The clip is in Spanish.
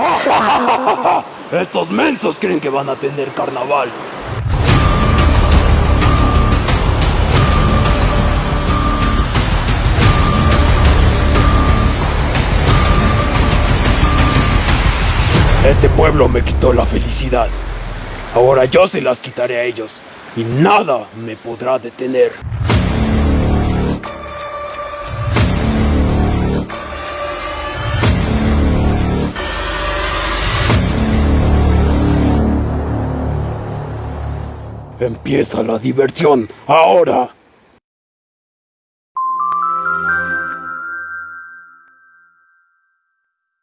Estos mensos creen que van a tener carnaval. Este pueblo me quitó la felicidad. Ahora yo se las quitaré a ellos y nada me podrá detener. Empieza la diversión ahora.